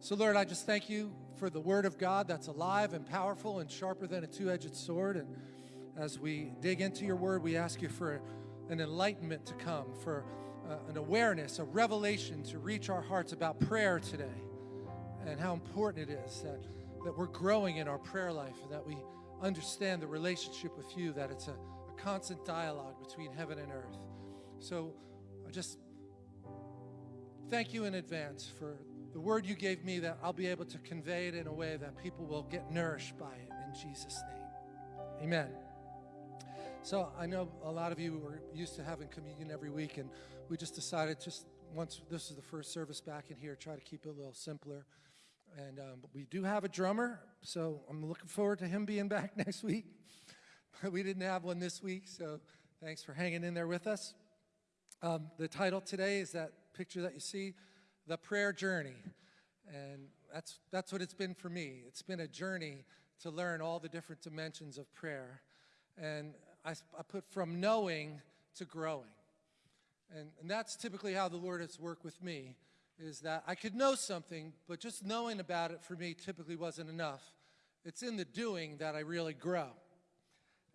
So, Lord, I just thank you for the word of God that's alive and powerful and sharper than a two edged sword. And as we dig into your word, we ask you for an enlightenment to come, for uh, an awareness, a revelation to reach our hearts about prayer today and how important it is that, that we're growing in our prayer life and that we understand the relationship with you, that it's a, a constant dialogue between heaven and earth. So I just thank you in advance for the word you gave me that I'll be able to convey it in a way that people will get nourished by it in Jesus' name. Amen. So I know a lot of you are used to having communion every week, and we just decided just once this is the first service back in here, try to keep it a little simpler. And um, we do have a drummer, so I'm looking forward to him being back next week. But we didn't have one this week, so thanks for hanging in there with us. Um, the title today is that picture that you see, the prayer journey, and that's that's what it's been for me. It's been a journey to learn all the different dimensions of prayer, and I, I put from knowing to growing, and, and that's typically how the Lord has worked with me is that I could know something, but just knowing about it for me typically wasn't enough. It's in the doing that I really grow.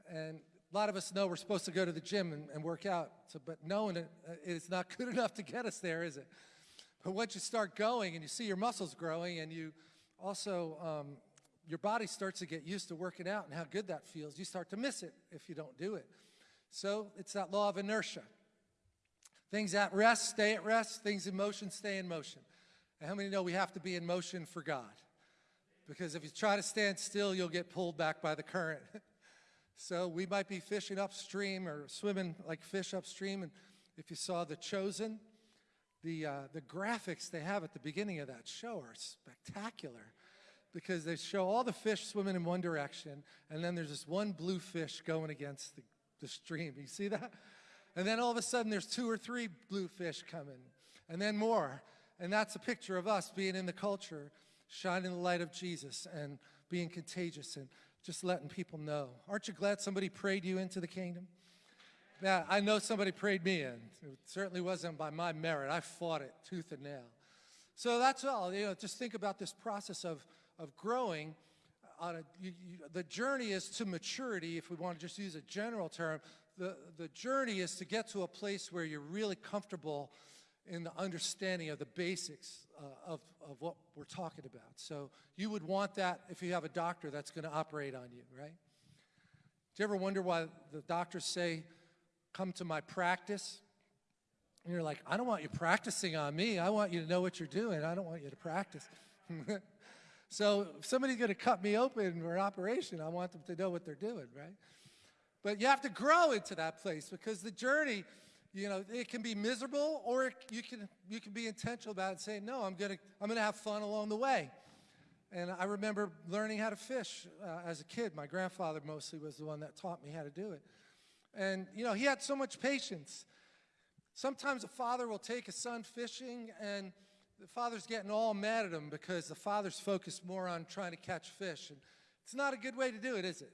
And a lot of us know we're supposed to go to the gym and, and work out, so, but knowing it uh, is not good enough to get us there, is it? But once you start going and you see your muscles growing and you also, um, your body starts to get used to working out and how good that feels, you start to miss it if you don't do it. So it's that law of inertia. Things at rest stay at rest, things in motion stay in motion. And how many know we have to be in motion for God? Because if you try to stand still, you'll get pulled back by the current. so we might be fishing upstream or swimming like fish upstream. And if you saw The Chosen, the, uh, the graphics they have at the beginning of that show are spectacular because they show all the fish swimming in one direction, and then there's this one blue fish going against the, the stream. You see that? And then all of a sudden there's two or three blue fish coming, and then more. And that's a picture of us being in the culture, shining the light of Jesus and being contagious and just letting people know. Aren't you glad somebody prayed you into the kingdom? Yeah, I know somebody prayed me in. It certainly wasn't by my merit. I fought it tooth and nail. So that's all. You know, just think about this process of, of growing. On a, you, you, the journey is to maturity, if we want to just use a general term, the, the journey is to get to a place where you're really comfortable in the understanding of the basics uh, of, of what we're talking about. So you would want that if you have a doctor that's going to operate on you, right? Do you ever wonder why the doctors say, come to my practice? And you're like, I don't want you practicing on me. I want you to know what you're doing. I don't want you to practice. so if somebody's going to cut me open for an operation, I want them to know what they're doing, right? But you have to grow into that place because the journey, you know, it can be miserable or you can, you can be intentional about it and say, no, I'm going to I'm gonna have fun along the way. And I remember learning how to fish uh, as a kid. My grandfather mostly was the one that taught me how to do it. And, you know, he had so much patience. Sometimes a father will take a son fishing and the father's getting all mad at him because the father's focused more on trying to catch fish. And it's not a good way to do it, is it?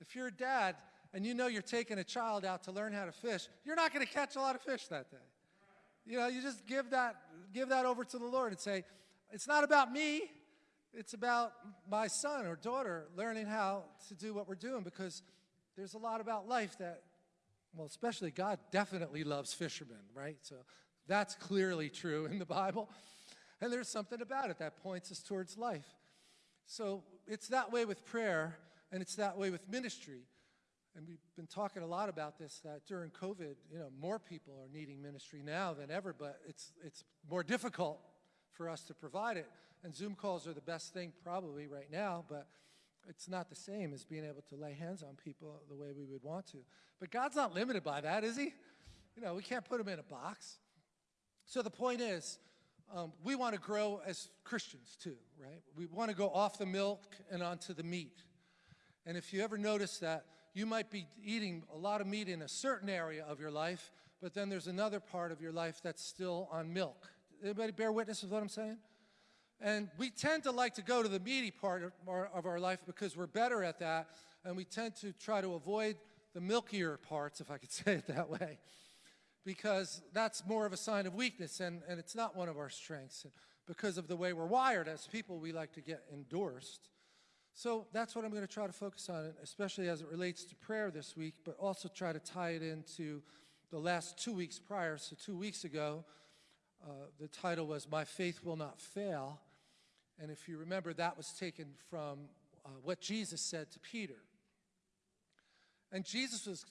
If you're a dad, and you know you're taking a child out to learn how to fish, you're not going to catch a lot of fish that day. You know, you just give that, give that over to the Lord and say, it's not about me, it's about my son or daughter learning how to do what we're doing because there's a lot about life that, well, especially God definitely loves fishermen, right? So that's clearly true in the Bible. And there's something about it that points us towards life. So it's that way with prayer, and it's that way with ministry and we've been talking a lot about this that during COVID, you know, more people are needing ministry now than ever, but it's it's more difficult for us to provide it. And Zoom calls are the best thing probably right now, but it's not the same as being able to lay hands on people the way we would want to. But God's not limited by that, is he? You know, we can't put him in a box. So the point is, um, we want to grow as Christians too, right? We want to go off the milk and onto the meat. And if you ever notice that you might be eating a lot of meat in a certain area of your life, but then there's another part of your life that's still on milk. Anybody bear witness with what I'm saying? And we tend to like to go to the meaty part of our, of our life because we're better at that, and we tend to try to avoid the milkier parts, if I could say it that way, because that's more of a sign of weakness, and, and it's not one of our strengths. because of the way we're wired as people. We like to get endorsed. So that's what I'm going to try to focus on, especially as it relates to prayer this week, but also try to tie it into the last two weeks prior. So, two weeks ago, uh, the title was My Faith Will Not Fail. And if you remember, that was taken from uh, what Jesus said to Peter. And Jesus was,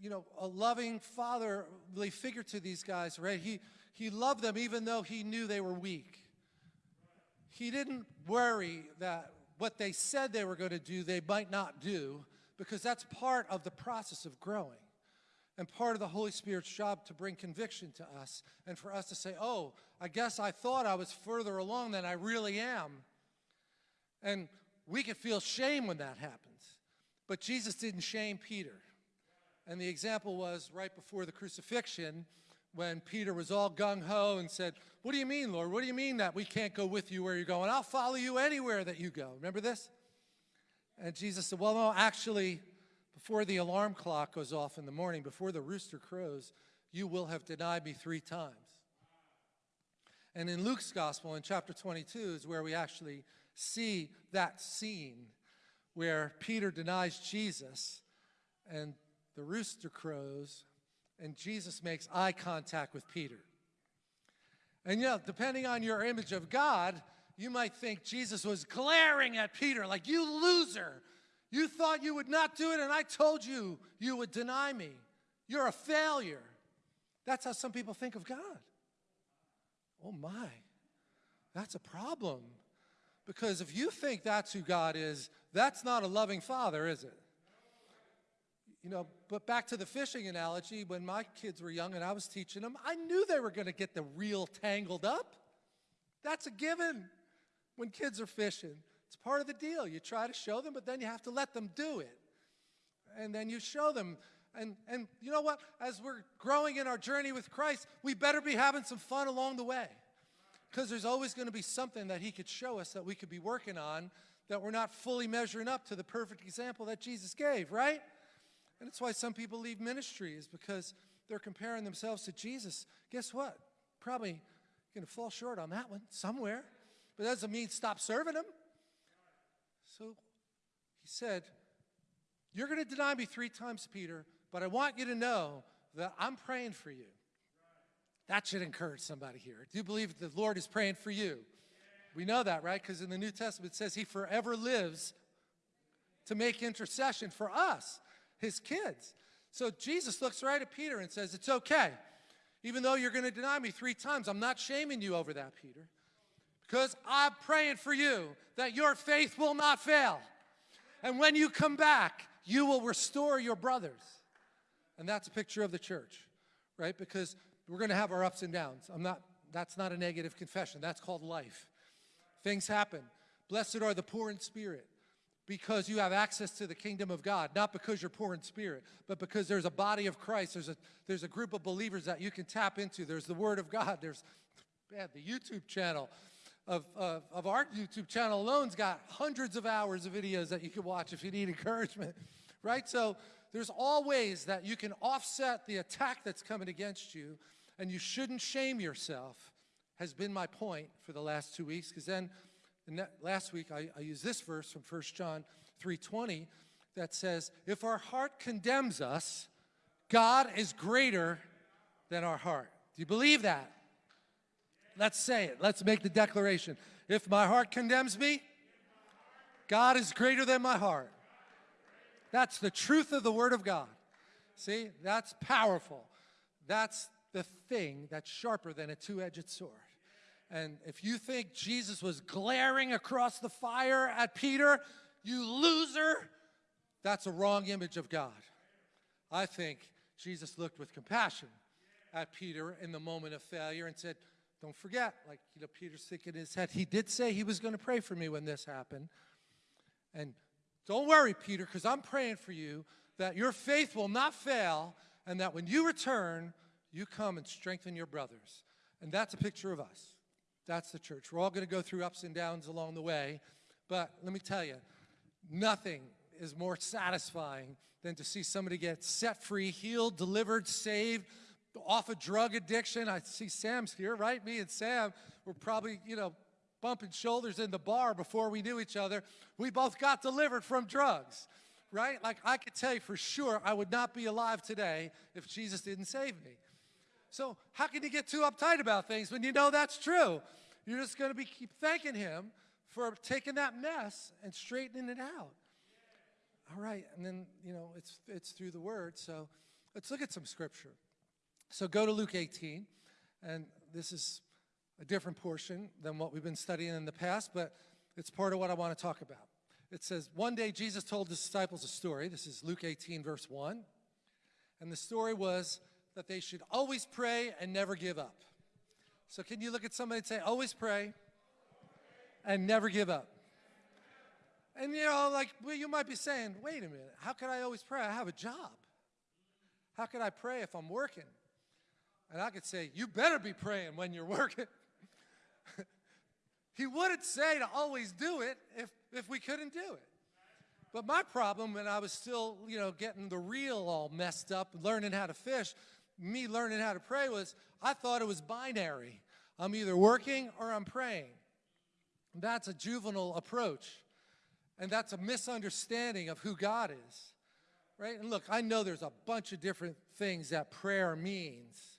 you know, a loving fatherly figure to these guys, right? He, he loved them even though he knew they were weak. He didn't worry that what they said they were going to do, they might not do, because that's part of the process of growing and part of the Holy Spirit's job to bring conviction to us and for us to say, oh, I guess I thought I was further along than I really am. And we can feel shame when that happens. But Jesus didn't shame Peter. And the example was right before the crucifixion when Peter was all gung ho and said, What do you mean, Lord? What do you mean that we can't go with you where you're going? I'll follow you anywhere that you go. Remember this? And Jesus said, Well, no, actually, before the alarm clock goes off in the morning, before the rooster crows, you will have denied me three times. And in Luke's gospel, in chapter 22, is where we actually see that scene where Peter denies Jesus and the rooster crows and Jesus makes eye contact with Peter. And you know, depending on your image of God, you might think Jesus was glaring at Peter like, You loser! You thought you would not do it, and I told you you would deny me. You're a failure. That's how some people think of God. Oh my, that's a problem. Because if you think that's who God is, that's not a loving father, is it? You know, but back to the fishing analogy, when my kids were young and I was teaching them, I knew they were going to get the reel tangled up. That's a given when kids are fishing. It's part of the deal. You try to show them, but then you have to let them do it. And then you show them. And, and you know what? As we're growing in our journey with Christ, we better be having some fun along the way. Because there's always going to be something that He could show us that we could be working on that we're not fully measuring up to the perfect example that Jesus gave, right? And it's why some people leave ministry is because they're comparing themselves to Jesus. Guess what? Probably going to fall short on that one somewhere. But that doesn't mean stop serving him. So he said, You're going to deny me three times, Peter, but I want you to know that I'm praying for you. That should encourage somebody here. Do you believe the Lord is praying for you? We know that, right? Because in the New Testament it says he forever lives to make intercession for us his kids. So Jesus looks right at Peter and says, It's okay. Even though you're going to deny me three times, I'm not shaming you over that, Peter, because I'm praying for you that your faith will not fail. And when you come back, you will restore your brothers. And that's a picture of the church, right? Because we're going to have our ups and downs. I'm not, that's not a negative confession. That's called life. Things happen. Blessed are the poor in spirit because you have access to the kingdom of God, not because you're poor in spirit, but because there's a body of Christ. There's a, there's a group of believers that you can tap into. There's the Word of God. There's man, the YouTube channel of, of, of our YouTube channel alone's got hundreds of hours of videos that you can watch if you need encouragement, right? So there's all ways that you can offset the attack that's coming against you, and you shouldn't shame yourself, has been my point for the last two weeks, because then last week I, I used this verse from 1 John 3.20 that says, if our heart condemns us, God is greater than our heart. Do you believe that? Let's say it. Let's make the declaration. If my heart condemns me, God is greater than my heart. That's the truth of the Word of God. See, that's powerful. That's the thing that's sharper than a two edged sword. And if you think Jesus was glaring across the fire at Peter, you loser, that's a wrong image of God. I think Jesus looked with compassion at Peter in the moment of failure and said, Don't forget, like, you know, Peter's thinking in his head, he did say he was going to pray for me when this happened. And don't worry, Peter, because I'm praying for you that your faith will not fail and that when you return, you come and strengthen your brothers. And that's a picture of us. That's the church. We're all going to go through ups and downs along the way. But let me tell you, nothing is more satisfying than to see somebody get set free, healed, delivered, saved, off a drug addiction. I see Sam's here, right? Me and Sam, were probably, you know, bumping shoulders in the bar before we knew each other. We both got delivered from drugs, right? Like I could tell you for sure I would not be alive today if Jesus didn't save me. So how can you get too uptight about things when you know that's true? You're just going to be keep thanking him for taking that mess and straightening it out. All right, and then, you know, it's, it's through the word. So let's look at some scripture. So go to Luke 18, and this is a different portion than what we've been studying in the past, but it's part of what I want to talk about. It says, One day Jesus told his disciples a story. This is Luke 18, verse 1. And the story was that they should always pray and never give up. So, can you look at somebody and say, Always pray and never give up? And you know, like well, you might be saying, wait a minute, how can I always pray? I have a job. How can I pray if I'm working? And I could say, you better be praying when you're working. he wouldn't say to always do it if, if we couldn't do it. But my problem when I was still, you know, getting the reel all messed up, learning how to fish, me learning how to pray was I thought it was binary. I'm either working or I'm praying. That's a juvenile approach. And that's a misunderstanding of who God is, right? And look, I know there's a bunch of different things that prayer means.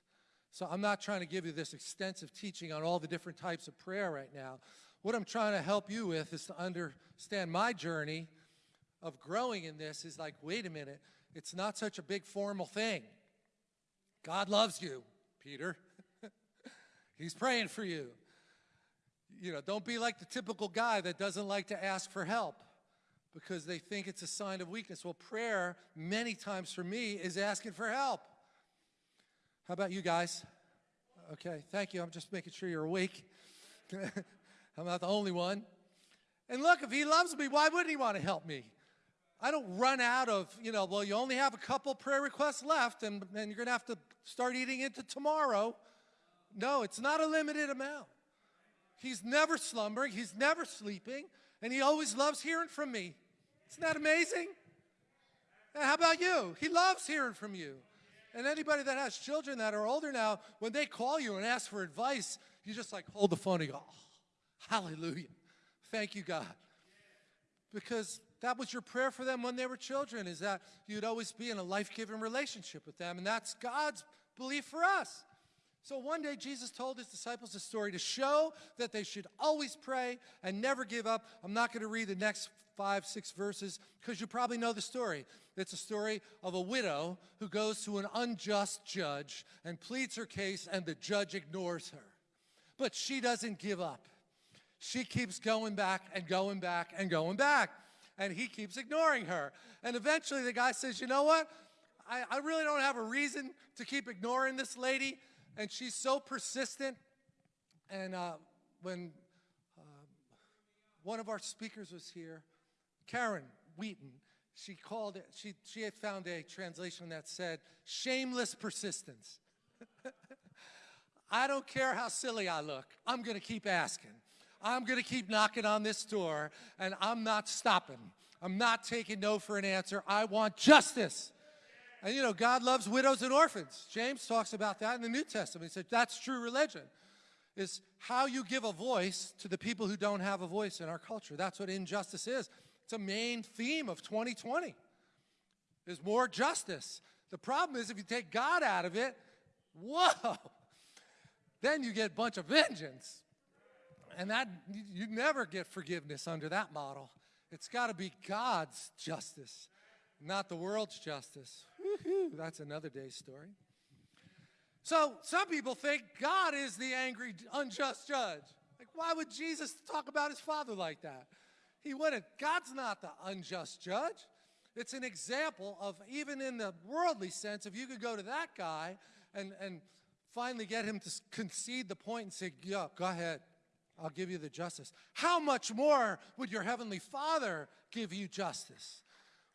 So I'm not trying to give you this extensive teaching on all the different types of prayer right now. What I'm trying to help you with is to understand my journey of growing in this is like, wait a minute, it's not such a big formal thing. God loves you, Peter. He's praying for you. You know, don't be like the typical guy that doesn't like to ask for help because they think it's a sign of weakness. Well, prayer, many times for me, is asking for help. How about you guys? Okay, thank you. I'm just making sure you're awake. I'm not the only one. And look, if he loves me, why wouldn't he want to help me? I don't run out of, you know, well, you only have a couple prayer requests left and, and you're going to have to start eating into tomorrow. No, it's not a limited amount. He's never slumbering, he's never sleeping and he always loves hearing from me. Isn't that amazing? How about you? He loves hearing from you. And anybody that has children that are older now, when they call you and ask for advice, you just like hold the phone and go, oh, hallelujah. Thank you, God. Because that was your prayer for them when they were children, is that you'd always be in a life-giving relationship with them. And that's God's belief for us. So one day Jesus told his disciples a story to show that they should always pray and never give up. I'm not going to read the next five, six verses because you probably know the story. It's a story of a widow who goes to an unjust judge and pleads her case and the judge ignores her. But she doesn't give up. She keeps going back and going back and going back. And he keeps ignoring her. And eventually the guy says, you know what? I, I really don't have a reason to keep ignoring this lady and she's so persistent. And uh, when uh, one of our speakers was here, Karen Wheaton, she called it, she, she had found a translation that said, shameless persistence. I don't care how silly I look. I'm to keep asking. I'm to keep knocking on this door, and I'm not stopping. I'm not taking no for an answer. I want justice. And you know, God loves widows and orphans. James talks about that in the New Testament. He said that's true religion, is how you give a voice to the people who don't have a voice in our culture. That's what injustice is. It's a main theme of 2020, is more justice. The problem is if you take God out of it, whoa, then you get a bunch of vengeance. And that you never get forgiveness under that model. It's got to be God's justice, not the world's justice. That's another day's story. So some people think God is the angry, unjust judge. Like, why would Jesus talk about his father like that? He wouldn't. God's not the unjust judge. It's an example of, even in the worldly sense, if you could go to that guy and, and finally get him to concede the point and say, yeah, go ahead, I'll give you the justice. How much more would your heavenly Father give you justice?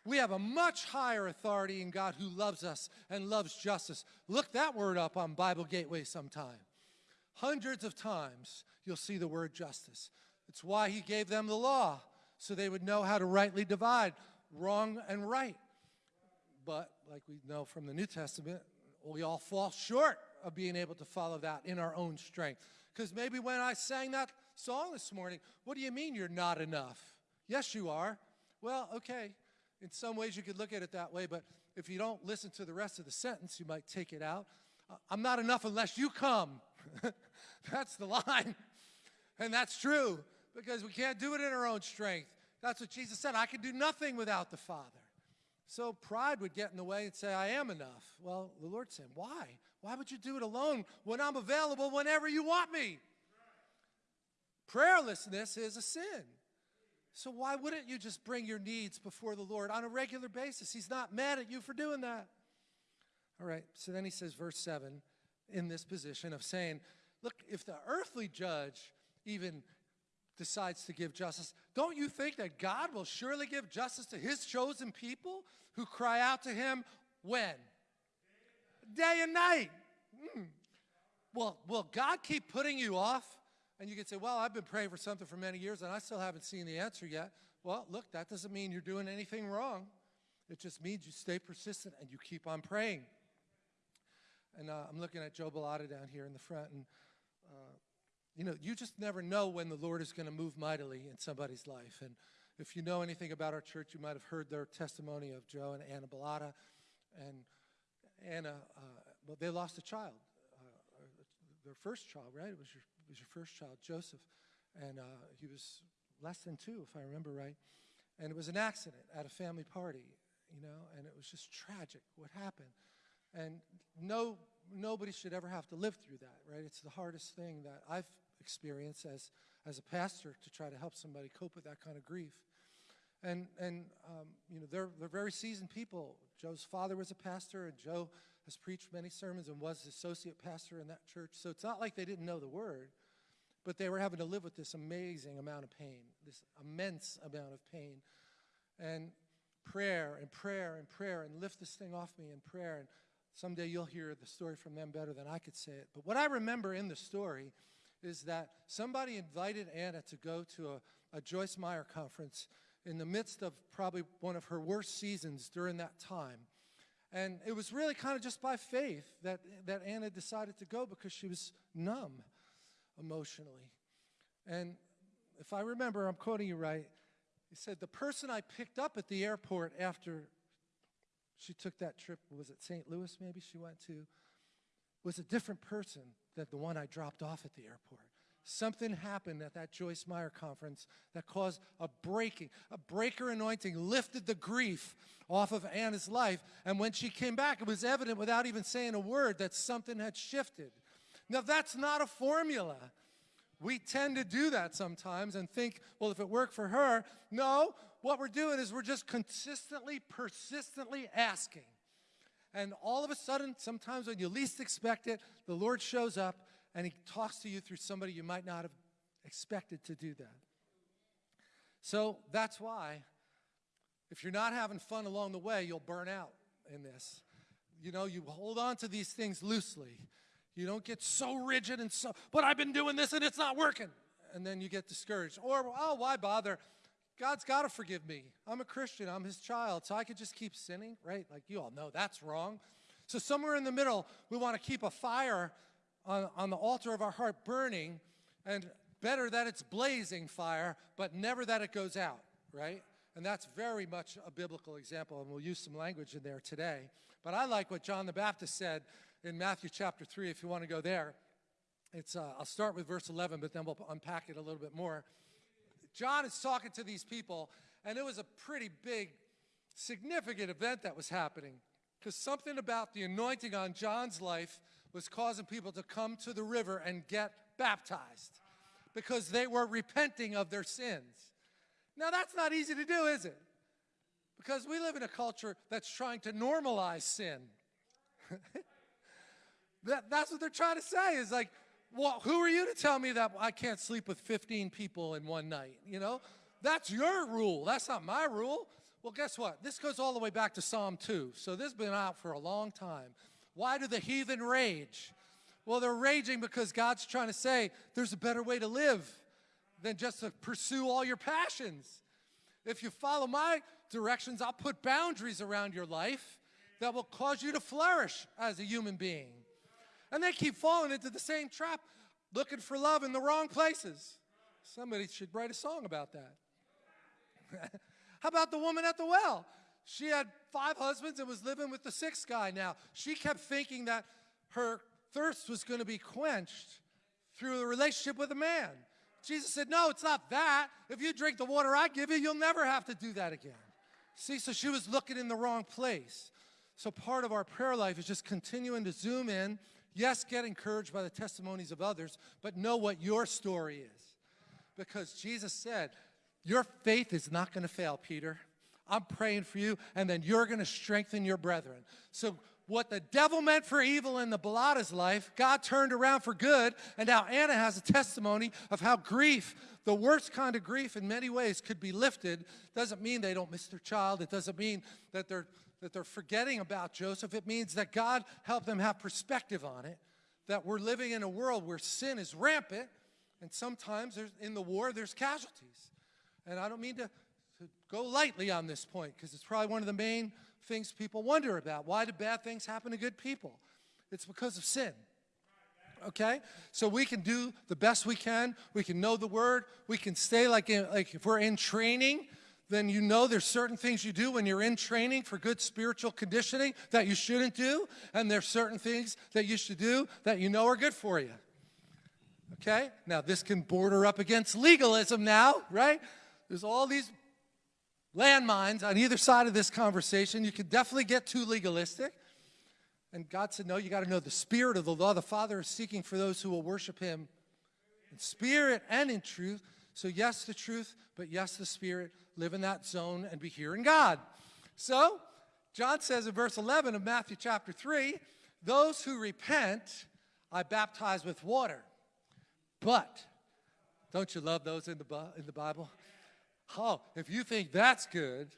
We have a much higher authority in God who loves us and loves justice. Look that word up on Bible Gateway sometime. Hundreds of times you'll see the word justice. It's why he gave them the law, so they would know how to rightly divide wrong and right. But like we know from the New Testament, we all fall short of being able to follow that in our own strength. Because maybe when I sang that song this morning, what do you mean you're not enough? Yes, you are. Well, okay. In some ways, you could look at it that way, but if you don't listen to the rest of the sentence, you might take it out. Uh, I'm not enough unless you come. that's the line. And that's true because we can't do it in our own strength. That's what Jesus said. I can do nothing without the Father. So pride would get in the way and say, I am enough. Well, the Lord said, Why? Why would you do it alone when I'm available whenever you want me? Prayerlessness is a sin. So why wouldn't you just bring your needs before the Lord on a regular basis? He's not mad at you for doing that. All right, so then he says, verse 7, in this position of saying, Look, if the earthly judge even decides to give justice, don't you think that God will surely give justice to his chosen people who cry out to him when? Day and night. Mm. Well, will God keep putting you off? And you can say, well, I've been praying for something for many years and I still haven't seen the answer yet. Well, look, that doesn't mean you're doing anything wrong. It just means you stay persistent and you keep on praying. And uh, I'm looking at Joe Bellotta down here in the front, and uh, you know, you just never know when the Lord is going to move mightily in somebody's life. And if you know anything about our church, you might have heard their testimony of Joe and Anna Bellotta. And Anna, uh, well, they lost a child, uh, their first child, right? It was your, was your first child, Joseph. And uh, he was less than two, if I remember right. And it was an accident at a family party, you know, and it was just tragic what happened. And no, nobody should ever have to live through that, right? It's the hardest thing that I've experienced as, as a pastor to try to help somebody cope with that kind of grief. And, and um, you know, they're, they're very seasoned people. Joe's father was a pastor, and Joe has preached many sermons and was associate pastor in that church. So it's not like they didn't know the word, but they were having to live with this amazing amount of pain, this immense amount of pain. And prayer and prayer and prayer and lift this thing off me in prayer. And someday you'll hear the story from them better than I could say it. But what I remember in the story is that somebody invited Anna to go to a, a Joyce Meyer conference in the midst of probably one of her worst seasons during that time. And it was really kind of just by faith that, that Anna decided to go because she was numb emotionally. And if I remember, I'm quoting you right, he said, the person I picked up at the airport after she took that trip, was it St. Louis maybe she went to, was a different person than the one I dropped off at the airport. Something happened at that Joyce Meyer conference that caused a breaking, a breaker anointing lifted the grief off of Anna's life. And when she came back, it was evident without even saying a word that something had shifted. Now, that's not a formula. We tend to do that sometimes and think, well, if it worked for her, no, what we're doing is we're just consistently, persistently asking. And all of a sudden, sometimes when you least expect it, the Lord shows up and he talks to you through somebody you might not have expected to do that. So that's why, if you're not having fun along the way, you'll burn out in this. You know, you hold on to these things loosely. You don't get so rigid and so, but I've been doing this and it's not working. And then you get discouraged. Or, oh, why bother? God's got to forgive me. I'm a Christian. I'm his child. So I could just keep sinning, right? Like you all know that's wrong. So somewhere in the middle, we want to keep a fire on, on the altar of our heart burning and better that it's blazing fire, but never that it goes out, right? And that's very much a biblical example, and we'll use some language in there today. But I like what John the Baptist said in Matthew chapter 3, if you want to go there. It's, uh, I'll start with verse 11, but then we'll unpack it a little bit more. John is talking to these people, and it was a pretty big, significant event that was happening because something about the anointing on John's life was causing people to come to the river and get baptized because they were repenting of their sins. Now, that's not easy to do, is it? Because we live in a culture that's trying to normalize sin. that, that's what they're trying to say is like, well, who are you to tell me that I can't sleep with 15 people in one night? You know, that's your rule. That's not my rule. Well, guess what? This goes all the way back to Psalm 2. So this has been out for a long time. Why do the heathen rage? Well, they're raging because God's trying to say there's a better way to live than just to pursue all your passions. If you follow my directions, I'll put boundaries around your life that will cause you to flourish as a human being. And they keep falling into the same trap, looking for love in the wrong places. Somebody should write a song about that. How about the woman at the well? She had five husbands and was living with the sixth guy now. She kept thinking that her thirst was going to be quenched through a relationship with a man. Jesus said, No, it's not that. If you drink the water I give you, you'll never have to do that again. See, so she was looking in the wrong place. So part of our prayer life is just continuing to zoom in. Yes, get encouraged by the testimonies of others, but know what your story is. Because Jesus said, Your faith is not going to fail, Peter. I'm praying for you, and then you're going to strengthen your brethren. So what the devil meant for evil in the Bellotta's life, God turned around for good, and now Anna has a testimony of how grief, the worst kind of grief in many ways, could be lifted. Doesn't mean they don't miss their child. It doesn't mean that they're, that they're forgetting about Joseph. It means that God helped them have perspective on it, that we're living in a world where sin is rampant, and sometimes there's in the war there's casualties. And I don't mean to, to go lightly on this point, because it's probably one of the main things people wonder about. Why do bad things happen to good people? It's because of sin. Okay? So we can do the best we can. We can know the word. We can stay like, in, like if we're in training, then you know there's certain things you do when you're in training for good spiritual conditioning that you shouldn't do, and there's certain things that you should do that you know are good for you. Okay? Now, this can border up against legalism now, right? There's all these landmines on either side of this conversation. You can definitely get too legalistic. And God said, no, you got to know the spirit of the law. The Father is seeking for those who will worship him in spirit and in truth. So yes, the truth, but yes, the spirit. Live in that zone and be hearing God. So, John says in verse 11 of Matthew chapter 3, those who repent, I baptize with water. But, don't you love those in the, in the Bible? Oh, if you think that's good,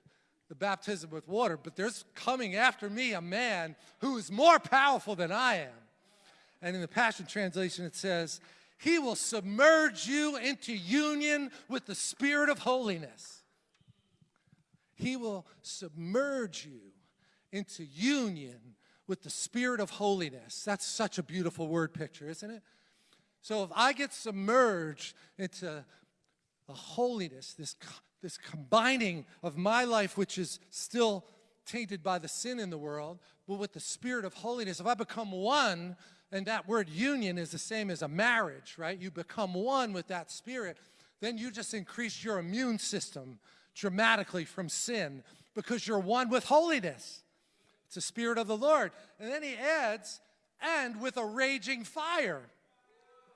the baptism with water, but there's coming after me a man who is more powerful than I am. And in the Passion Translation, it says, He will submerge you into union with the Spirit of holiness. He will submerge you into union with the Spirit of holiness. That's such a beautiful word picture, isn't it? So if I get submerged into the holiness, this, this combining of my life, which is still tainted by the sin in the world, but with the spirit of holiness, if I become one, and that word union is the same as a marriage, right? You become one with that spirit, then you just increase your immune system dramatically from sin because you're one with holiness. It's the spirit of the Lord. And then he adds, and with a raging fire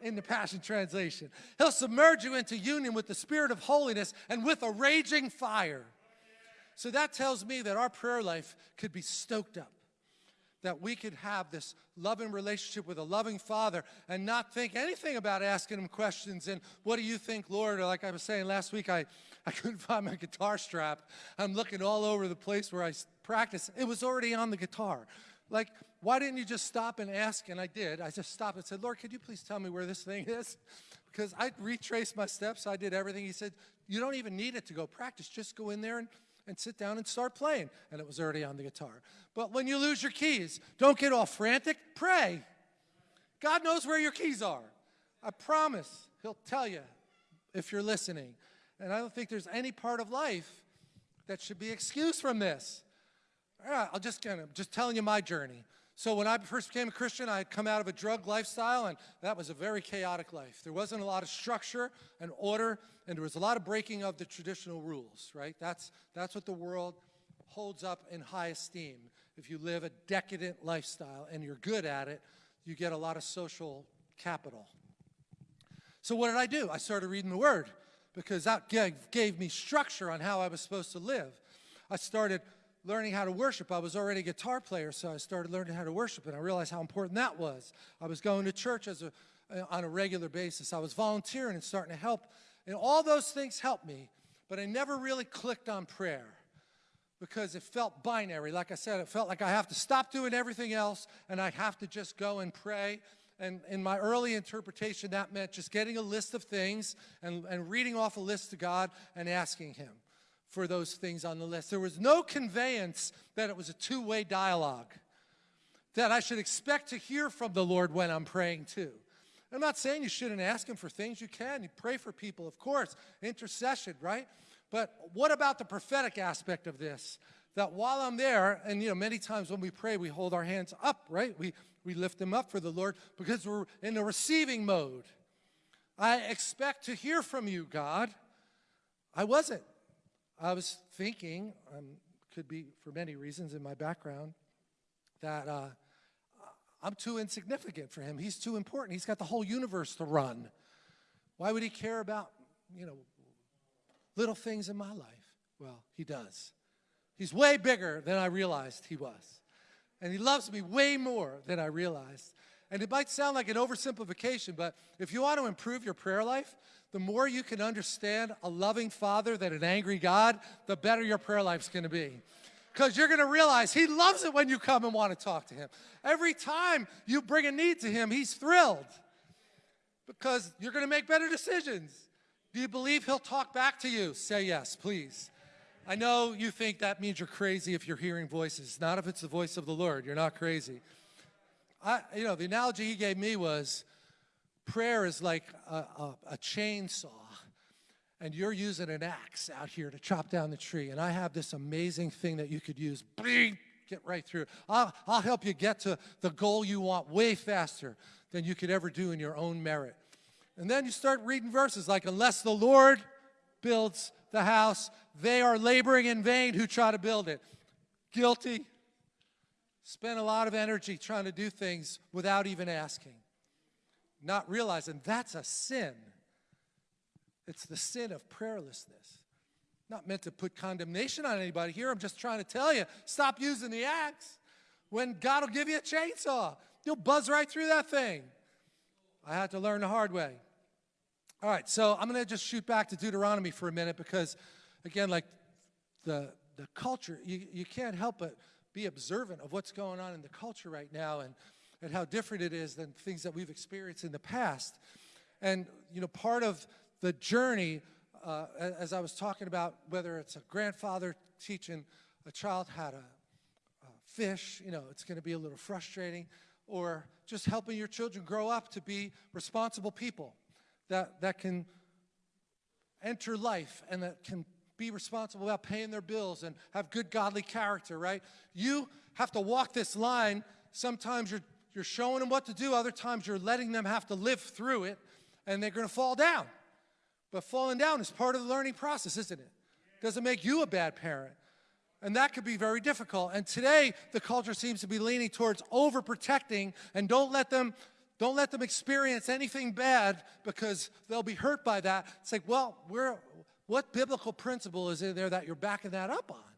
in the Passion Translation. He'll submerge you into union with the Spirit of holiness and with a raging fire. So that tells me that our prayer life could be stoked up, that we could have this loving relationship with a loving Father and not think anything about asking Him questions and what do you think, Lord? Or like I was saying last week, I, I couldn't find my guitar strap. I'm looking all over the place where I practice. It was already on the guitar. Like, why didn't you just stop and ask? And I did. I just stopped and said, Lord, could you please tell me where this thing is? Because I retraced my steps. I did everything. He said, you don't even need it to go practice. Just go in there and, and sit down and start playing. And it was already on the guitar. But when you lose your keys, don't get all frantic. Pray. God knows where your keys are. I promise he'll tell you if you're listening. And I don't think there's any part of life that should be excused from this. I'll just kind of just telling you my journey. So when I first became a Christian, I had come out of a drug lifestyle, and that was a very chaotic life. There wasn't a lot of structure and order, and there was a lot of breaking of the traditional rules, right? That's, that's what the world holds up in high esteem. If you live a decadent lifestyle and you're good at it, you get a lot of social capital. So what did I do? I started reading the Word because that gave, gave me structure on how I was supposed to live. I started learning how to worship. I was already a guitar player, so I started learning how to worship, and I realized how important that was. I was going to church as a, uh, on a regular basis. I was volunteering and starting to help, and all those things helped me, but I never really clicked on prayer because it felt binary. Like I said, it felt like I have to stop doing everything else, and I have to just go and pray. And in my early interpretation, that meant just getting a list of things and, and reading off a list to God and asking Him for those things on the list. There was no conveyance that it was a two-way dialogue. that I should expect to hear from the Lord when I'm praying too. I'm not saying you shouldn't ask Him for things. You can. You pray for people, of course, intercession, right? But what about the prophetic aspect of this? That while I'm there, and you know, many times when we pray, we hold our hands up, right? We, we lift them up for the Lord because we're in a receiving mode. I expect to hear from you, God. I wasn't. I was thinking, um, could be for many reasons in my background, that uh, I'm too insignificant for him. He's too important. He's got the whole universe to run. Why would he care about, you know, little things in my life? Well, he does. He's way bigger than I realized he was. And he loves me way more than I realized. And it might sound like an oversimplification, but if you want to improve your prayer life, the more you can understand a loving father than an angry God, the better your prayer life's going to be because you're going to realize he loves it when you come and want to talk to him. Every time you bring a need to him, he's thrilled because you're going to make better decisions. Do you believe he'll talk back to you? Say yes, please. I know you think that means you're crazy if you're hearing voices. Not if it's the voice of the Lord. You're not crazy. I, you know, the analogy he gave me was prayer is like a, a, a chainsaw and you're using an axe out here to chop down the tree, and I have this amazing thing that you could use, get right through. I'll, I'll help you get to the goal you want way faster than you could ever do in your own merit. And then you start reading verses like, unless the Lord builds the house, they are laboring in vain who try to build it. Guilty. Spend a lot of energy trying to do things without even asking. Not realizing that's a sin. It's the sin of prayerlessness. Not meant to put condemnation on anybody here. I'm just trying to tell you, stop using the axe when God will give you a chainsaw. You'll buzz right through that thing. I had to learn the hard way. All right, so I'm going to just shoot back to Deuteronomy for a minute because, again, like the, the culture, you, you can't help but be observant of what's going on in the culture right now and, and how different it is than things that we've experienced in the past. And, you know, part of the journey, uh, as I was talking about, whether it's a grandfather teaching a child how to uh, fish, you know, it's going to be a little frustrating, or just helping your children grow up to be responsible people that, that can enter life and that can be responsible about paying their bills and have good godly character, right? You have to walk this line. Sometimes you're, you're showing them what to do, other times you're letting them have to live through it, and they're going to fall down. But falling down is part of the learning process, isn't it? Doesn't make you a bad parent. And that could be very difficult. And today, the culture seems to be leaning towards overprotecting and don't let them don't let them experience anything bad because they'll be hurt by that. It's like, well, we're, what biblical principle is in there that you're backing that up on?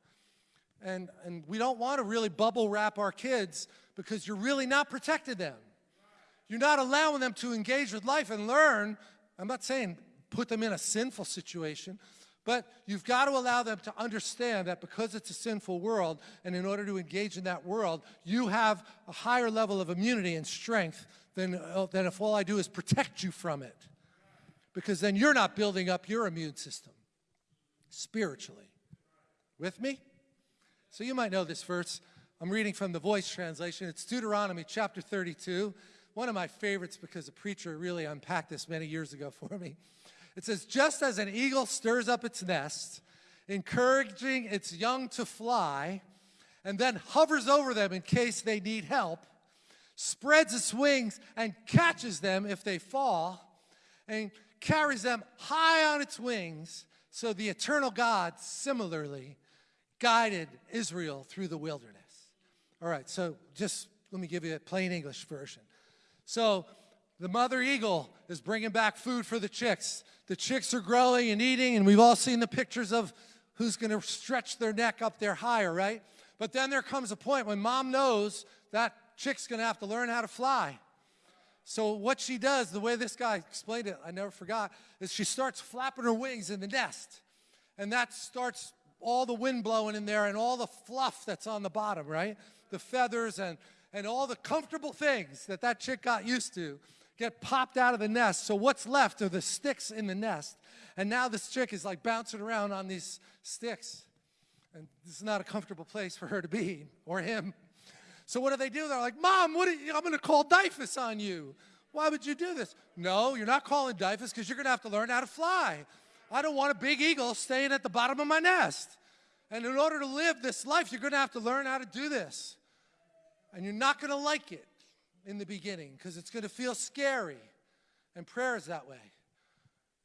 And, and we don't want to really bubble wrap our kids because you're really not protecting them. You're not allowing them to engage with life and learn. I'm not saying put them in a sinful situation. But you've got to allow them to understand that because it's a sinful world, and in order to engage in that world, you have a higher level of immunity and strength than, uh, than if all I do is protect you from it. Because then you're not building up your immune system spiritually. With me? So you might know this verse. I'm reading from the Voice translation. It's Deuteronomy chapter 32. One of my favorites because a preacher really unpacked this many years ago for me. It says, just as an eagle stirs up its nest, encouraging its young to fly, and then hovers over them in case they need help, spreads its wings and catches them if they fall, and carries them high on its wings, so the eternal God similarly guided Israel through the wilderness. All right, so just let me give you a plain English version. So the mother eagle is bringing back food for the chicks. The chicks are growing and eating, and we've all seen the pictures of who's going to stretch their neck up there higher, right? But then there comes a point when mom knows that chick's going to have to learn how to fly. So what she does, the way this guy explained it, I never forgot, is she starts flapping her wings in the nest. And that starts all the wind blowing in there and all the fluff that's on the bottom, right? The feathers and, and all the comfortable things that that chick got used to get popped out of the nest. So what's left are the sticks in the nest. And now this chick is like bouncing around on these sticks. And this is not a comfortable place for her to be, or him. So what do they do? They're like, Mom, what you, I'm going to call DYFS on you. Why would you do this? No, you're not calling DYFS because you're going to have to learn how to fly. I don't want a big eagle staying at the bottom of my nest. And in order to live this life, you're going to have to learn how to do this. And you're not going to like it in the beginning because it's going to feel scary. And prayer is that way.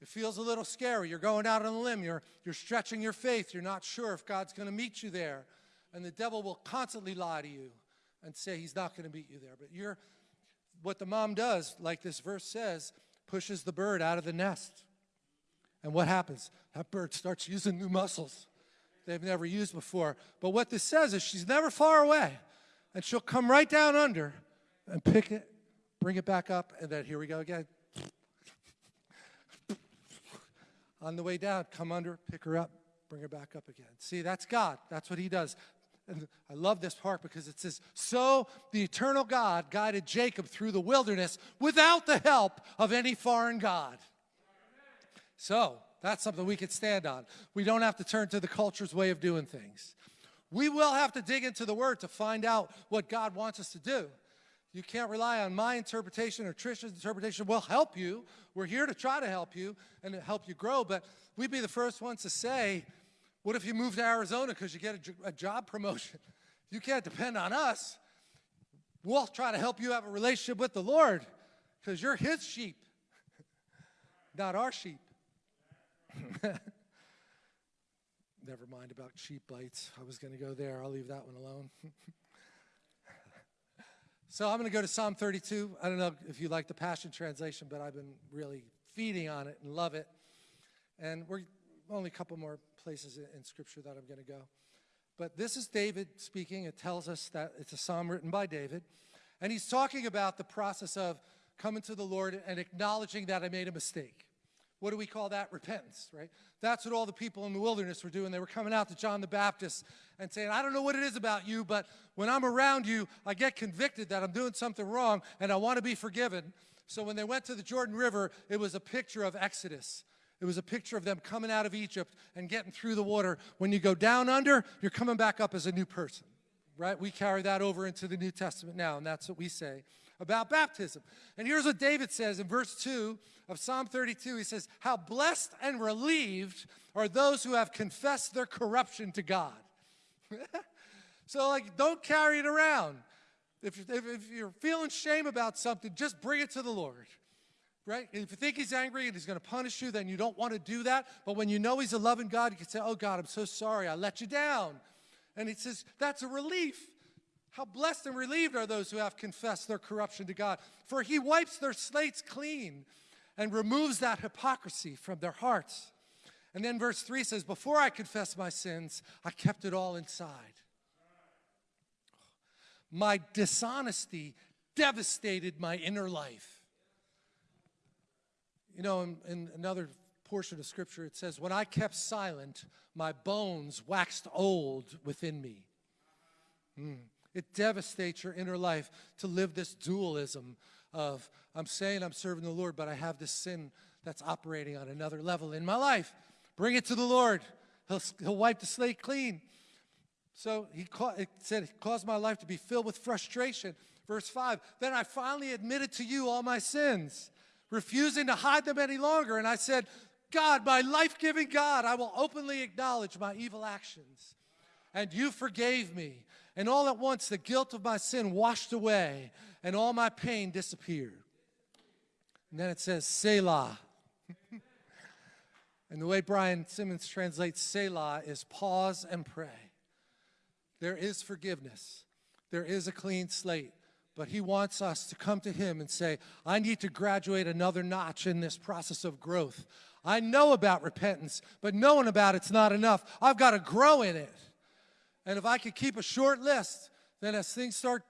It feels a little scary. You're going out on a limb. You're, you're stretching your faith. You're not sure if God's going to meet you there. And the devil will constantly lie to you and say he's not going to meet you there. But you're, what the mom does, like this verse says, pushes the bird out of the nest. And what happens? That bird starts using new muscles they've never used before. But what this says is she's never far away. And she'll come right down under and pick it, bring it back up, and then here we go again. On the way down, come under, pick her up, bring her back up again. See, that's God. That's what he does. And I love this part because it says, So the eternal God guided Jacob through the wilderness without the help of any foreign God. So that's something we can stand on. We don't have to turn to the culture's way of doing things. We will have to dig into the Word to find out what God wants us to do. You can't rely on my interpretation or Trisha's interpretation. We'll help you. We're here to try to help you and to help you grow, but we'd be the first ones to say, what if you move to Arizona because you get a, a job promotion? You can't depend on us. We'll try to help you have a relationship with the Lord because you're his sheep, not our sheep. Never mind about sheep bites. I was going to go there. I'll leave that one alone. so I'm going to go to Psalm 32. I don't know if you like the Passion Translation, but I've been really feeding on it and love it. And we're only a couple more places in, Scripture that I'm going to go. But this is David speaking. It tells us that it's a psalm written by David. And he's talking about the process of coming to the Lord and acknowledging that I made a mistake. What do we call that? Repentance, right? That's what all the people in the wilderness were doing. They were coming out to John the Baptist and saying, I don't know what it is about you, but when I'm around you, I get convicted that I'm doing something wrong and I want to be forgiven. So when they went to the Jordan River, it was a picture of Exodus. It was a picture of them coming out of Egypt and getting through the water. When you go down under, you're coming back up as a new person, right? We carry that over into the New Testament now, and that's what we say about baptism. And here's what David says in verse 2 of Psalm 32. He says, How blessed and relieved are those who have confessed their corruption to God. so, like, don't carry it around. If, if, if you're feeling shame about something, just bring it to the Lord right? And if you think he's angry and he's going to punish you, then you don't want to do that. But when you know he's a loving God, you can say, Oh, God, I'm so sorry. I let you down. And he says, That's a relief. How blessed and relieved are those who have confessed their corruption to God, for he wipes their slates clean and removes that hypocrisy from their hearts. And then verse 3 says, Before I confessed my sins, I kept it all inside. My dishonesty devastated my inner life. You know, in, in, another portion of Scripture, it says, When I kept silent, my bones waxed old within me. Mm. It devastates your inner life to live this dualism of, I'm saying I'm serving the Lord, but I have this sin that's operating on another level in my life. Bring it to the Lord. He'll, he'll wipe the slate clean. So he it said, it caused my life to be filled with frustration. Verse 5 Then I finally admitted to you all my sins refusing to hide them any longer. And I said, God, my life giving God, I will openly acknowledge my evil actions. And you forgave me. And all at once, the guilt of my sin washed away, and all my pain disappeared. And then it says, Selah. and the way Brian Simmons translates Selah is pause and pray. There is forgiveness, there is a clean slate. But he wants us to come to him and say, I need to graduate another notch in this process of growth. I know about repentance, but knowing about it's not enough. I've got to grow in it. And if I could keep a short list, then as things start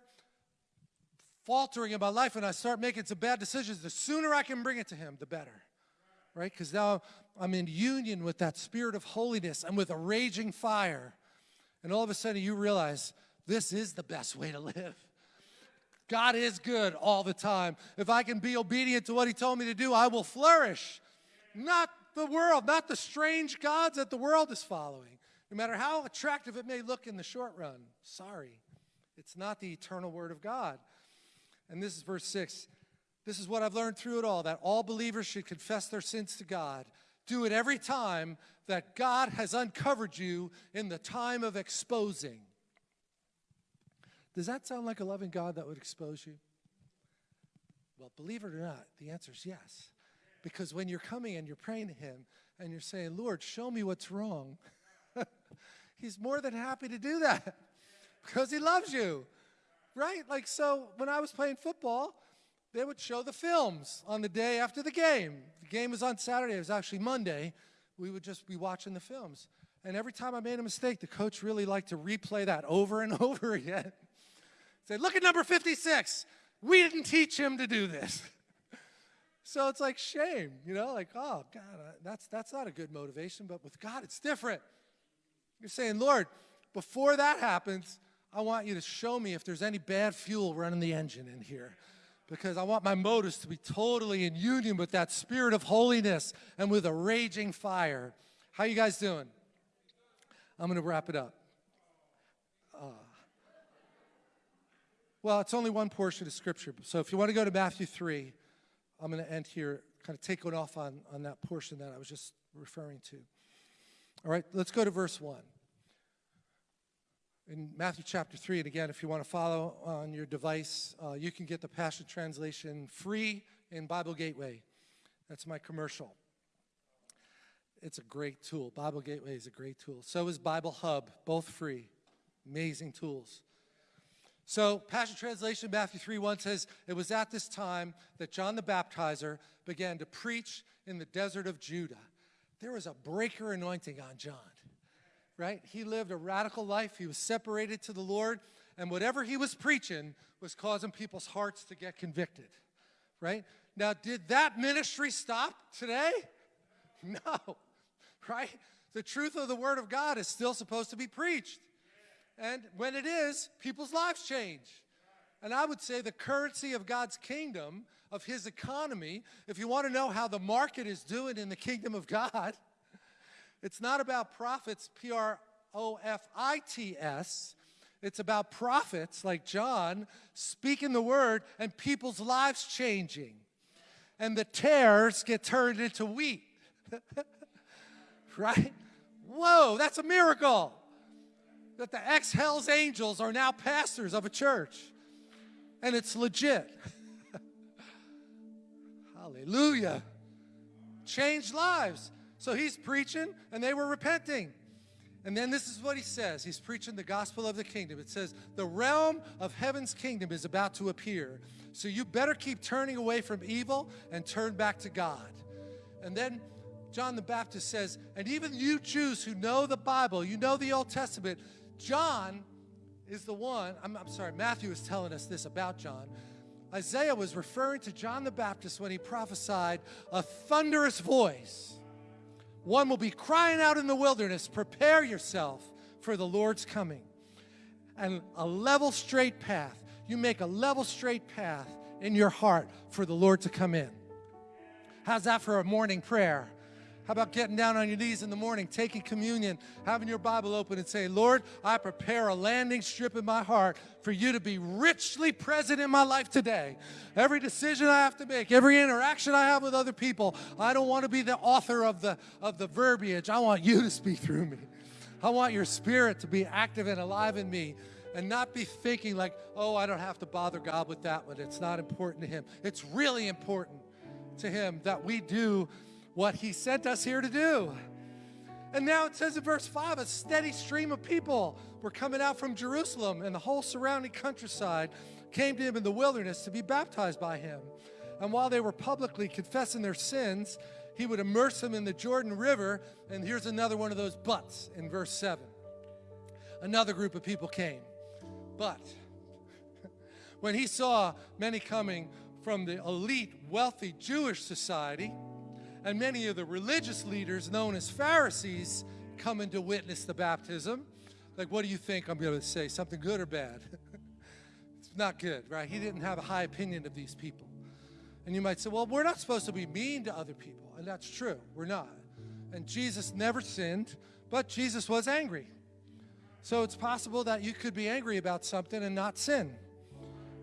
faltering in my life and I start making some bad decisions, the sooner I can bring it to him, the better. Right? Because now I'm in union with that spirit of holiness and with a raging fire. And all of a sudden you realize this is the best way to live. God is good all the time. If I can be obedient to what he told me to do, I will flourish. Not the world, not the strange gods that the world is following. No matter how attractive it may look in the short run. Sorry, It's not the eternal word of God. And this is verse 6. This is what I've learned through it all that all believers should confess their sins to God. Do it every time that God has uncovered you in the time of exposing. Does that sound like a loving God that would expose you? Well, believe it or not, the answer is yes. Because when you're coming and you're praying to Him and you're saying, Lord, show me what's wrong, He's more than happy to do that because He loves you, right? Like, so when I was playing football, they would show the films on the day after the game. The game was on Saturday, it was actually Monday. We would just be watching the films. And every time I made a mistake, the coach really liked to replay that over and over again. Say, look at number 56. We didn't teach him to do this. so it's like shame, you know, like, oh, God, that's, that's not a good motivation, but with God, it's different. You're saying, Lord, before that happens, I want you to show me if there's any bad fuel running the engine in here because I want my motives to be totally in union with that spirit of holiness and with a raging fire. How you guys doing? I'm going to wrap it up. Uh, well, it's only one portion of Scripture. So if you want to go to Matthew 3, I'm going to end here, kind of take it off on, on that portion that I was just referring to. All right, let's go to verse 1. In Matthew chapter 3, and again, if you want to follow on your device, uh, you can get the Passion Translation free in Bible Gateway. That's my commercial. It's a great tool. Bible Gateway is a great tool. So is Bible Hub, both free. Amazing tools. So, Passion Translation, Matthew 3 1 says, It was at this time that John the Baptizer began to preach in the desert of Judah. There was a breaker anointing on John, right? He lived a radical life. He was separated to the Lord, and whatever he was preaching was causing people's hearts to get convicted, right? Now, did that ministry stop today? No, right? The truth of the Word of God is still supposed to be preached. And when it is, people's lives change. And I would say the currency of God's kingdom, of his economy, if you want to know how the market is doing in the kingdom of God, it's not about profits, P R O F I T S. It's about prophets like John speaking the word and people's lives changing. And the tares get turned into wheat. right? Whoa, that's a miracle that the ex Hells Angels are now pastors of a church. And it's legit. Hallelujah. Changed lives. So he's preaching, and they were repenting. And then this is what he says. He's preaching the gospel of the kingdom. It says, The realm of heaven's kingdom is about to appear. So you better keep turning away from evil and turn back to God. And then John the Baptist says, And even you Jews who know the Bible, you know the Old Testament, John is the one, I'm, I'm, sorry, Matthew is telling us this about John. Isaiah was referring to John the Baptist when he prophesied a thunderous voice. One will be crying out in the wilderness, prepare yourself for the Lord's coming. And a level, straight path. You make a level, straight path in your heart for the Lord to come in. How's that for a morning prayer? How about getting down on your knees in the morning, taking communion, having your Bible open and say, Lord, I prepare a landing strip in my heart for you to be richly present in my life today. Every decision I have to make, every interaction I have with other people, I don't want to be the author of the, of the verbiage. I want you to speak through me. I want your spirit to be active and alive in me and not be thinking like, oh, I don't have to bother God with that one. It's not important to Him. It's really important to Him that we do what he sent us here to do. And now it says in verse 5 a steady stream of people were coming out from Jerusalem, and the whole surrounding countryside came to him in the wilderness to be baptized by him. And while they were publicly confessing their sins, he would immerse them in the Jordan River. And here's another one of those buts in verse 7. Another group of people came. But when he saw many coming from the elite, wealthy Jewish society, and many of the religious leaders known as Pharisees coming to witness the baptism. Like, what do you think I'm going to say? Something good or bad? it's not good, right? He didn't have a high opinion of these people. And you might say, well, we're not supposed to be mean to other people. And that's true, we're not. And Jesus never sinned, but Jesus was angry. So it's possible that you could be angry about something and not sin.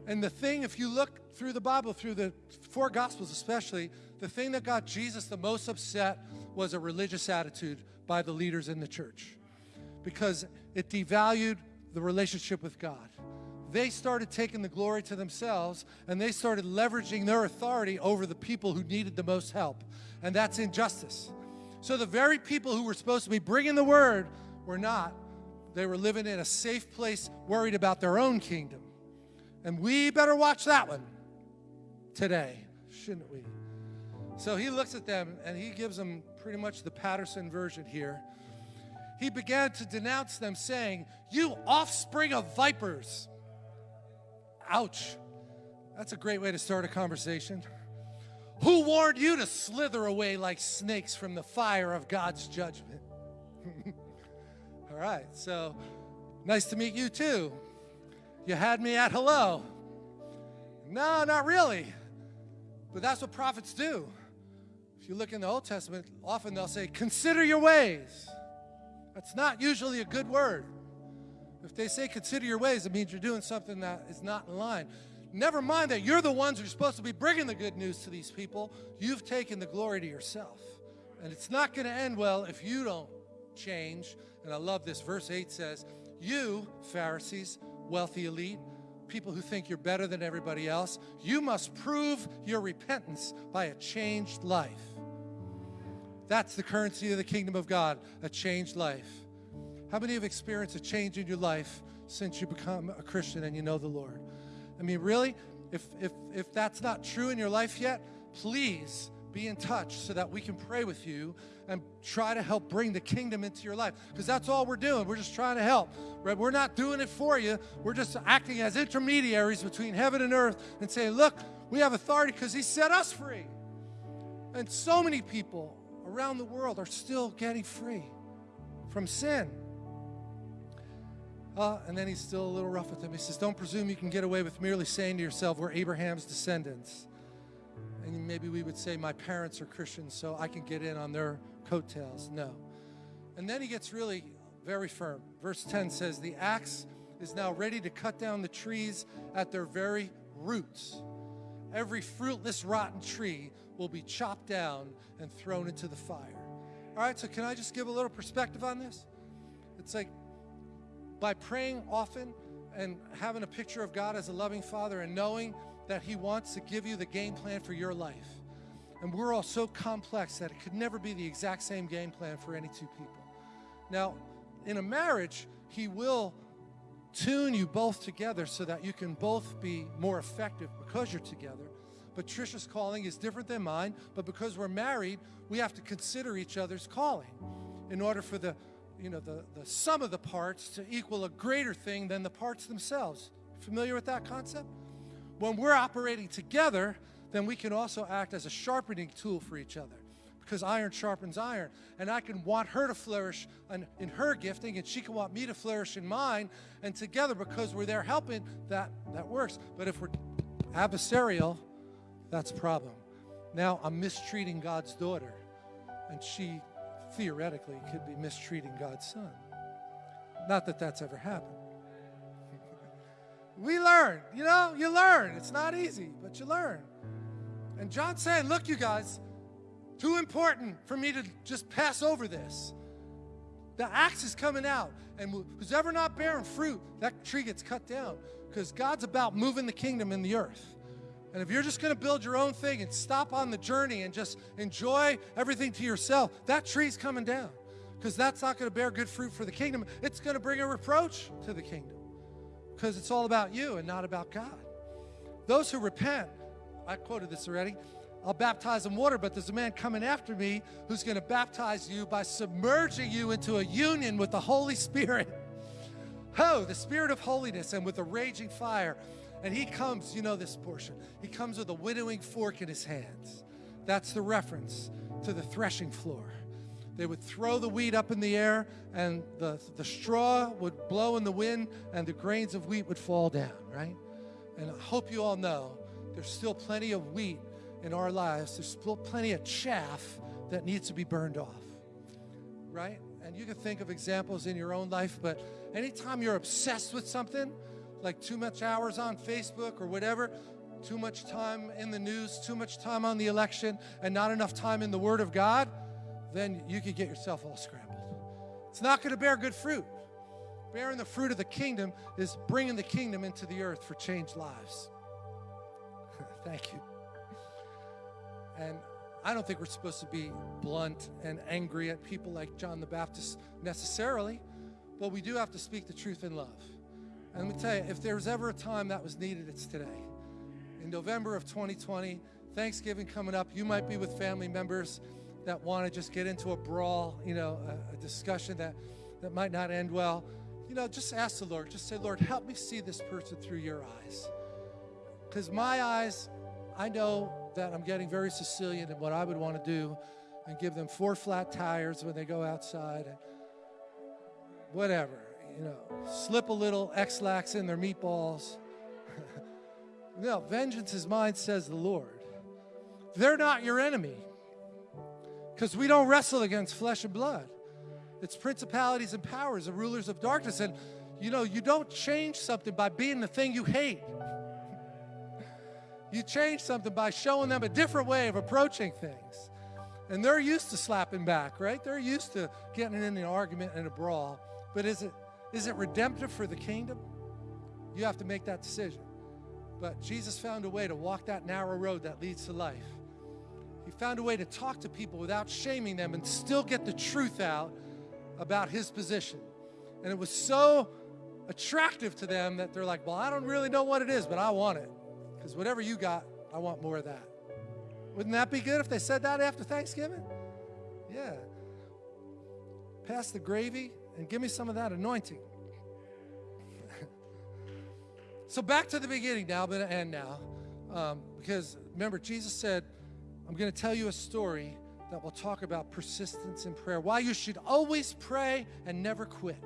And the thing, if you look through the Bible, through the four Gospels especially, the thing that got Jesus the most upset was a religious attitude by the leaders in the church because it devalued the relationship with God. They started taking the glory to themselves and they started leveraging their authority over the people who needed the most help. And that's injustice. So the very people who were supposed to be bringing the word were not. They were living in a safe place, worried about their own kingdom. And we better watch that one today, shouldn't we? So he looks at them and he gives them pretty much the Patterson version here. He began to denounce them, saying, You offspring of vipers. Ouch. That's a great way to start a conversation. Who warned you to slither away like snakes from the fire of God's judgment? All right, so nice to meet you too. You had me at hello. No, not really. But that's what prophets do. If you look in the Old Testament, often they'll say, Consider your ways. That's not usually a good word. If they say consider your ways, it means you're doing something that is not in line. Never mind that you're the ones who are supposed to be bringing the good news to these people. You've taken the glory to yourself. And it's not going to end well if you don't change. And I love this. Verse 8 says, You, Pharisees, wealthy elite, people who think you're better than everybody else, you must prove your repentance by a changed life. That's the currency of the kingdom of God, a changed life. How many have experienced a change in your life since you become a Christian and you know the Lord? I mean, really, if, if, if that's not true in your life yet, please be in touch so that we can pray with you and try to help bring the kingdom into your life. Because that's all we're doing. We're just trying to help. Right? We're not doing it for you. We're just acting as intermediaries between heaven and earth and saying, look, we have authority because he set us free. And so many people around the world are still getting free from sin. Uh, and then he's still a little rough with them. He says, Don't presume you can get away with merely saying to yourself, We're Abraham's descendants. And maybe we would say, My parents are Christians, so I can get in on their coattails. No. And then he gets really very firm. Verse 10 says, The axe is now ready to cut down the trees at their very roots. Every fruitless, rotten tree will be chopped down and thrown into the fire. All right, so can I just give a little perspective on this? It's like by praying often and having a picture of God as a loving Father and knowing that He wants to give you the game plan for your life. And we're all so complex that it could never be the exact same game plan for any two people. Now, in a marriage, He will tune you both together so that you can both be more effective because you're together. But Trisha's calling is different than mine, but because we're married, we have to consider each other's calling in order for the you know the, the sum of the parts to equal a greater thing than the parts themselves. Familiar with that concept? When we're operating together, then we can also act as a sharpening tool for each other because iron sharpens iron. And I can want her to flourish in, in, her gifting, and she can want me to flourish in mine. And together, because we're there helping, that, that works. But if we're adversarial, that's a problem. Now I'm mistreating God's daughter, and she theoretically could be mistreating God's son. Not that that's ever happened. we learn, you know, you learn. It's not easy, but you learn. And John's saying, look, you guys, too important for me to just pass over this. The axe is coming out, and who's ever not bearing fruit, that tree gets cut down because God's about moving the kingdom in the earth. And if you're just going to build your own thing and stop on the journey and just enjoy everything to yourself, that tree's coming down because that's not going to bear good fruit for the kingdom. It's going to bring a reproach to the kingdom because it's all about you and not about God. Those who repent, I quoted this already, I'll baptize in water, but there's a man coming after me who's going to baptize you by submerging you into a union with the Holy Spirit. Oh, the Spirit of holiness and with a raging fire. And he comes, you know this portion, he comes with a winnowing fork in his hands. That's the reference to the threshing floor. They would throw the wheat up in the air, and the, the straw would blow in the wind, and the grains of wheat would fall down, right? And I hope you all know there's still plenty of wheat in our lives. There's still plenty of chaff that needs to be burned off, right? and you can think of examples in your own life, but anytime you're obsessed with something, like too much hours on Facebook or whatever, too much time in the news, too much time on the election, and not enough time in the Word of God, then you could get yourself all scrambled. It's not going to bear good fruit. Bearing the fruit of the kingdom is bringing the kingdom into the earth for changed lives. Thank you. And I don't think we're supposed to be blunt and angry at people like John the Baptist necessarily, but we do have to speak the truth in love. And let me tell you, if there's ever a time that was needed, it's today. In November of 2020, Thanksgiving coming up, you might be with family members that want to just get into a brawl, you know, a, a discussion that, that might not end well. You know, just ask the Lord, just say, Lord, help me see this person through your eyes. Because my eyes, I know that I'm getting very Sicilian in what I would want to do and give them four flat tires when they go outside and whatever, you know, slip a little Ex-Lax in their meatballs. no, vengeance is mine, says the Lord. They're not your enemy because we don't wrestle against flesh and blood. It's principalities and powers, the rulers of darkness. And, you know, you don't change something by being the thing you hate. You change something by showing them a different way of approaching things. And they're used to slapping back, right? They're used to getting in an argument and a brawl. But is it is it redemptive for the kingdom? You have to make that decision. But Jesus found a way to walk that narrow road that leads to life. He found a way to talk to people without shaming them and still get the truth out about his position. And it was so attractive to them that they're like, Well, I don't really know what it is, but I want it. Because whatever you got, I want more of that. Wouldn't that be good if they said that after Thanksgiving? Yeah. Pass the gravy and give me some of that anointing. so back to the beginning now, to end now. Um, because remember, Jesus said, I'm going to tell you a story that will talk about persistence in prayer, why you should always pray and never quit.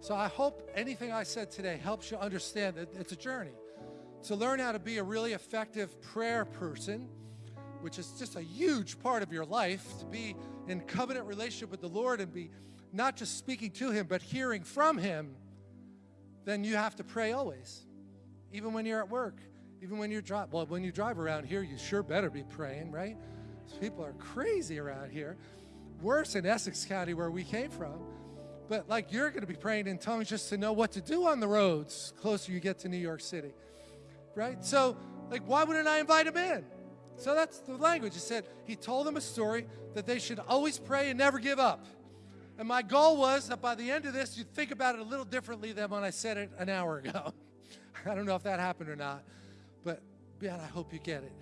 So I hope anything I said today helps you understand that it's a journey to learn how to be a really effective prayer person, which is just a huge part of your life, to be in covenant relationship with the Lord and be not just speaking to Him, but hearing from Him, then you have to pray always, even when you're at work, even when you're drive. Well, when you drive around here, you sure better be praying, right? People are crazy around here. Worse in Essex County, where we came from. But like you're going to be praying in tongues just to know what to do on the roads closer you get to New York City right? So, like, why wouldn't I invite him in? So that's the language. He said, he told them a story that they should always pray and never give up. And my goal was that by the end of this, you'd think about it a little differently than when I said it an hour ago. I don't know if that happened or not, but man, I hope you get it.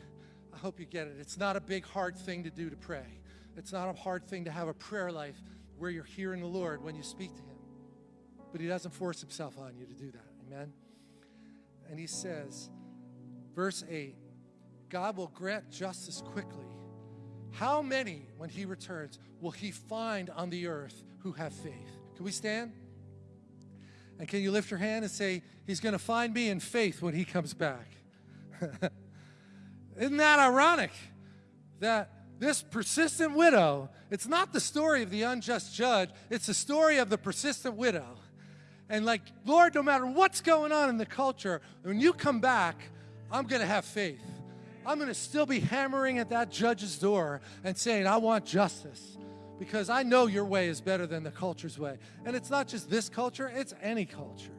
I hope you get it. It's not a big, hard thing to do to pray. It's not a hard thing to have a prayer life where you're hearing the Lord when you speak to Him. But He doesn't force Himself on you to do that. Amen? And He says, Verse 8 God will grant justice quickly. How many, when he returns, will he find on the earth who have faith? Can we stand? And can you lift your hand and say, He's going to find me in faith when he comes back? Isn't that ironic that this persistent widow, it's not the story of the unjust judge, it's the story of the persistent widow. And like, Lord, no matter what's going on in the culture, when you come back, I'm going to have faith. I'm going to still be hammering at that judge's door and saying, I want justice because I know your way is better than the culture's way. And it's not just this culture, it's any culture.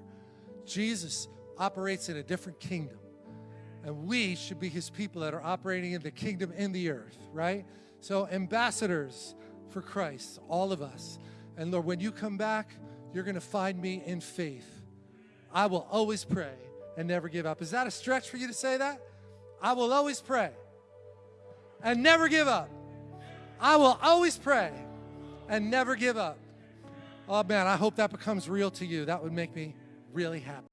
Jesus operates in a different kingdom. And we should be his people that are operating in the kingdom in the earth, right? So, ambassadors for Christ, all of us. And Lord, when you come back, you're going to find me in faith. I will always pray and never give up. Is that a stretch for you to say that? I will always pray and never give up. I will always pray and never give up. Oh man, I hope that becomes real to you. That would make me really happy.